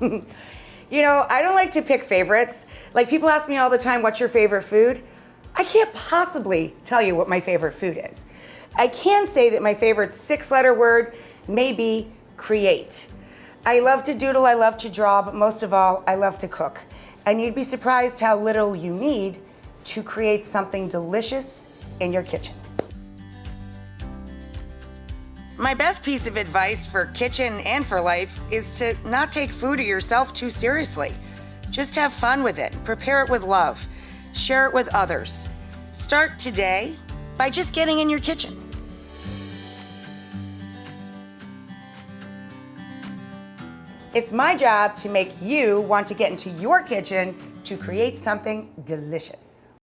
you know, I don't like to pick favorites. Like people ask me all the time, what's your favorite food? I can't possibly tell you what my favorite food is. I can say that my favorite six letter word may be create. I love to doodle, I love to draw, but most of all, I love to cook. And you'd be surprised how little you need to create something delicious in your kitchen. My best piece of advice for kitchen and for life is to not take food or yourself too seriously. Just have fun with it, prepare it with love, share it with others. Start today by just getting in your kitchen. It's my job to make you want to get into your kitchen to create something delicious.